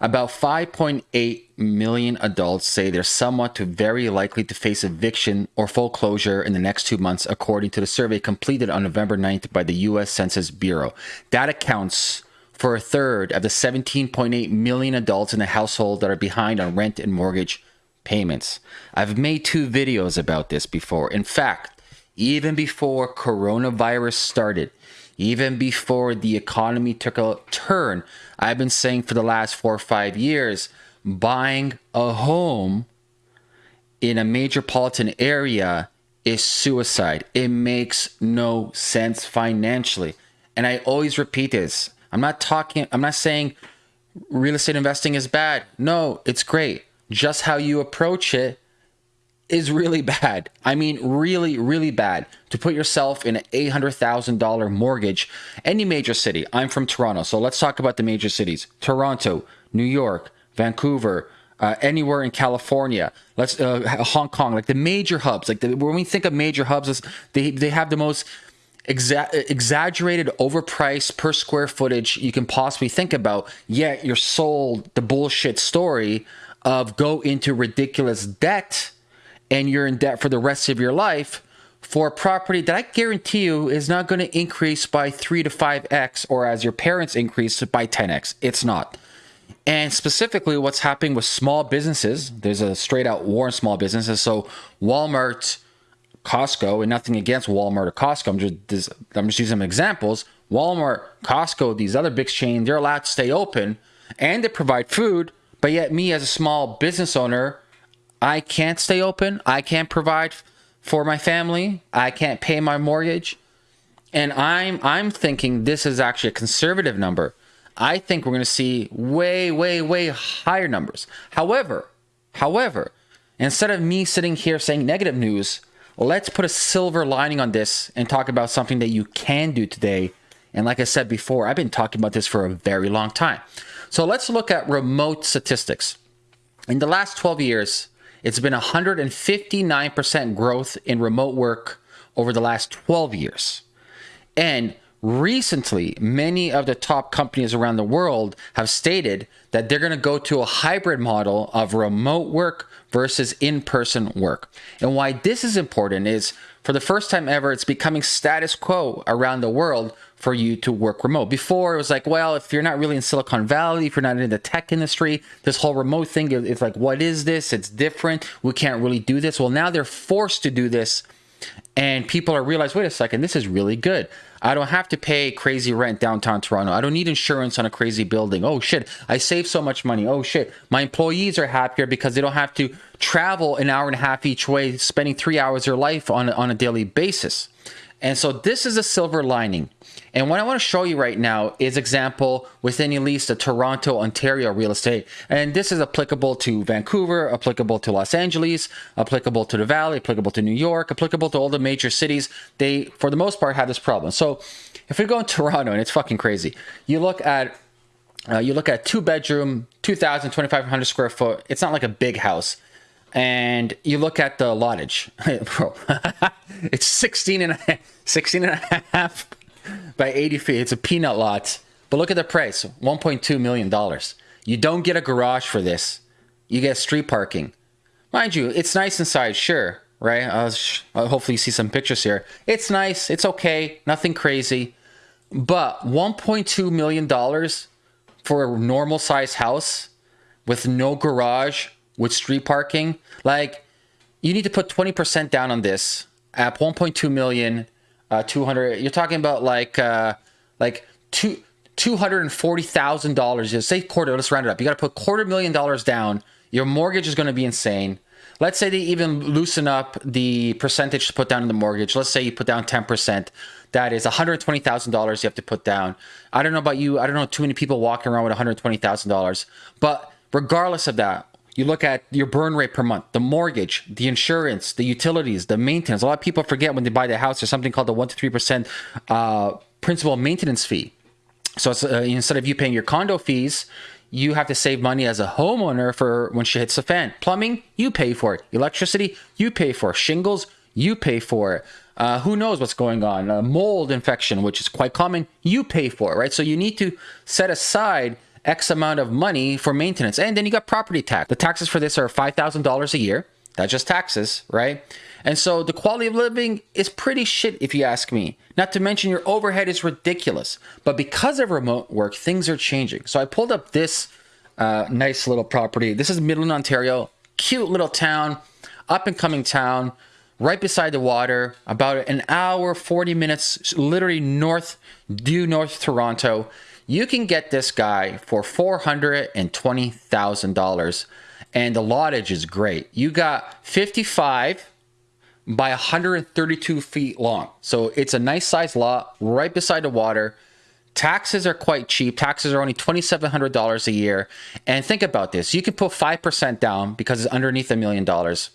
About 5.8 million adults say they're somewhat to very likely to face eviction or foreclosure in the next two months, according to the survey completed on November 9th by the U.S. Census Bureau. That accounts for a third of the 17.8 million adults in the household that are behind on rent and mortgage payments. I've made two videos about this before. In fact, even before coronavirus started, even before the economy took a turn, I've been saying for the last four or five years buying a home in a metropolitan area is suicide. It makes no sense financially. And I always repeat this. I'm not talking, I'm not saying real estate investing is bad. No, it's great. Just how you approach it is really bad. I mean, really, really bad to put yourself in an $800,000 mortgage. Any major city. I'm from Toronto, so let's talk about the major cities Toronto, New York, Vancouver. Uh, anywhere in California, let's uh, Hong Kong, like the major hubs. Like the, when we think of major hubs, they they have the most exa- exaggerated, overpriced per square footage you can possibly think about. Yet you're sold the bullshit story of go into ridiculous debt and you're in debt for the rest of your life for a property that I guarantee you is not going to increase by 3 to 5x or as your parents increase by 10x. It's not. And specifically, what's happening with small businesses, there's a straight out war on small businesses. So, Walmart, Costco, and nothing against Walmart or Costco, I'm just, I'm just using some examples. Walmart, Costco, these other big chains, they're allowed to stay open and they provide food. But yet, me as a small business owner, I can't stay open. I can't provide for my family. I can't pay my mortgage. And I'm I'm thinking this is actually a conservative number. I think we're going to see way way way higher numbers. However, however, instead of me sitting here saying negative news, let's put a silver lining on this and talk about something that you can do today. And like I said before, I've been talking about this for a very long time. So let's look at remote statistics. In the last 12 years, it's been 159% growth in remote work over the last 12 years. And recently, many of the top companies around the world have stated that they're going to go to a hybrid model of remote work versus in person work. And why this is important is for the first time ever, it's becoming status quo around the world for you to work remote. Before it was like, well, if you're not really in Silicon Valley, if you're not in the tech industry, this whole remote thing, it's like, what is this? It's different. We can't really do this. Well, now they're forced to do this. And people are realize, wait a second, this is really good. I don't have to pay crazy rent downtown Toronto. I don't need insurance on a crazy building. Oh shit, I save so much money. Oh shit, my employees are happier because they don't have to travel an hour and a half each way, spending three hours of their life on, on a daily basis. And so this is a silver lining. And what I want to show you right now is example within at least the Toronto, Ontario real estate. And this is applicable to Vancouver, applicable to Los Angeles, applicable to the Valley, applicable to New York, applicable to all the major cities. They, for the most part, have this problem. So if we go in Toronto, and it's fucking crazy, you look at uh, you look at two bedroom, 2,000, 2,500 square foot. It's not like a big house and you look at the lottage, bro, it's 16 and, a, 16 and a half by 80 feet. It's a peanut lot. But look at the price $1.2 million. You don't get a garage for this, you get street parking. Mind you, it's nice inside, sure, right? Hopefully, you see some pictures here. It's nice, it's okay, nothing crazy. But $1.2 million for a normal size house with no garage, with street parking, like you need to put 20% down on this at 1.2 million uh, 200 you're talking about like uh, like two $240,000 say quarter let's round it up. You got to put quarter million dollars down. Your mortgage is going to be insane. Let's say they even loosen up the percentage to put down in the mortgage. Let's say you put down 10% that is $120,000 you have to put down. I don't know about you. I don't know too many people walking around with $120,000 but regardless of that you look at your burn rate per month, the mortgage, the insurance, the utilities, the maintenance. A lot of people forget when they buy the house, there's something called the 1 to 3% uh, principal maintenance fee. So uh, instead of you paying your condo fees, you have to save money as a homeowner for when she hits the fan. Plumbing, you pay for it. Electricity, you pay for it. Shingles, you pay for it. Uh, who knows what's going on? mold infection, which is quite common, you pay for it, right? So you need to set aside X amount of money for maintenance. And then you got property tax. The taxes for this are $5,000 a year. That's just taxes, right? And so the quality of living is pretty shit if you ask me. Not to mention your overhead is ridiculous. But because of remote work, things are changing. So I pulled up this uh, nice little property. This is Midland, Ontario. Cute little town, up and coming town, right beside the water, about an hour, 40 minutes, literally north, due north Toronto. You can get this guy for $420,000 and the lottage is great. You got 55 by 132 feet long. So it's a nice sized lot right beside the water. Taxes are quite cheap. Taxes are only $2,700 a year. And think about this. You can put 5% down because it's underneath a million dollars.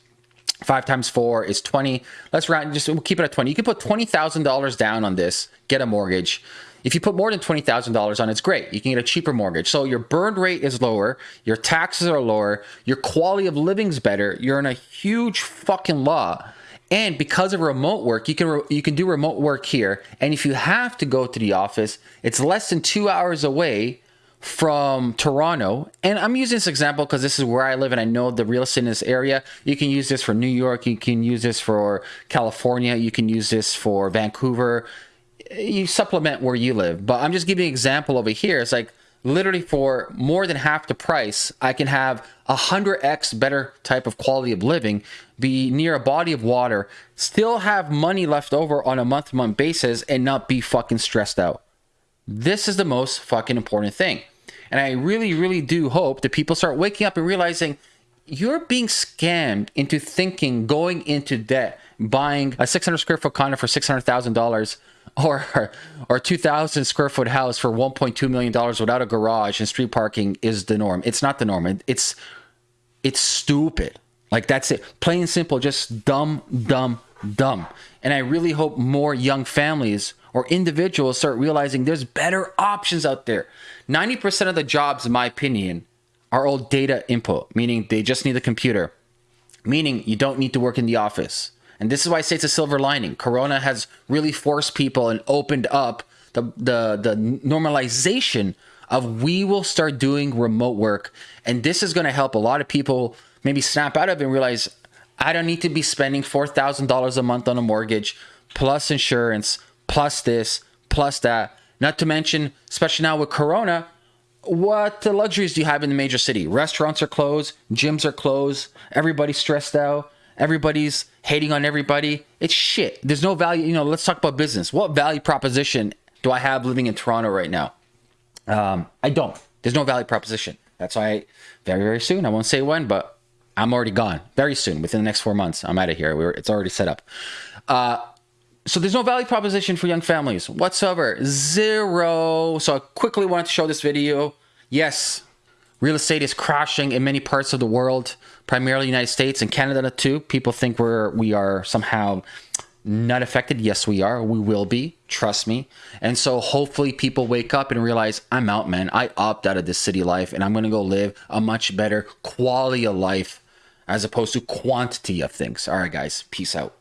Five times four is 20. Let's round, just we'll keep it at 20. You can put $20,000 down on this, get a mortgage. If you put more than $20,000 on, it's great. You can get a cheaper mortgage. So your burn rate is lower, your taxes are lower, your quality of living's better. You're in a huge fucking law. And because of remote work, you can you can do remote work here. And if you have to go to the office, it's less than 2 hours away from Toronto. And I'm using this example because this is where I live and I know the real estate in this area. You can use this for New York, you can use this for California, you can use this for Vancouver you supplement where you live. But I'm just giving an example over here. It's like literally for more than half the price, I can have a hundred X better type of quality of living, be near a body of water, still have money left over on a month to month basis and not be fucking stressed out. This is the most fucking important thing. And I really, really do hope that people start waking up and realizing you're being scammed into thinking going into debt, buying a 600 square foot condo for $600,000 or or 2000 square foot house for 1.2 million dollars without a garage and street parking is the norm. It's not the norm. It's it's stupid. Like that's it. Plain and simple just dumb dumb dumb. And i really hope more young families or individuals start realizing there's better options out there. 90% of the jobs in my opinion are all data input meaning they just need a computer meaning you don't need to work in the office. And this is why I say it's a silver lining. Corona has really forced people and opened up the the the normalization of we will start doing remote work. And this is going to help a lot of people maybe snap out of it and realize I don't need to be spending $4,000 a month on a mortgage plus insurance plus this plus that not to mention especially now with corona what luxuries do you have in the major city restaurants are closed gyms are closed everybody's stressed out Everybody's hating on everybody. It's shit. There's no value. You know, let's talk about business. What value proposition do I have living in Toronto right now? Um, I don't. There's no value proposition. That's why very, very soon, I won't say when, but I'm already gone. Very soon, within the next four months, I'm out of here. We're, it's already set up. Uh, so there's no value proposition for young families whatsoever. Zero. So I quickly wanted to show this video. Yes, real estate is crashing in many parts of the world primarily United States and Canada too. People think we're we are somehow not affected. Yes, we are. We will be. Trust me. And so hopefully people wake up and realize I'm out, man. I opt out of this city life and I'm going to go live a much better quality of life as opposed to quantity of things. All right, guys. Peace out.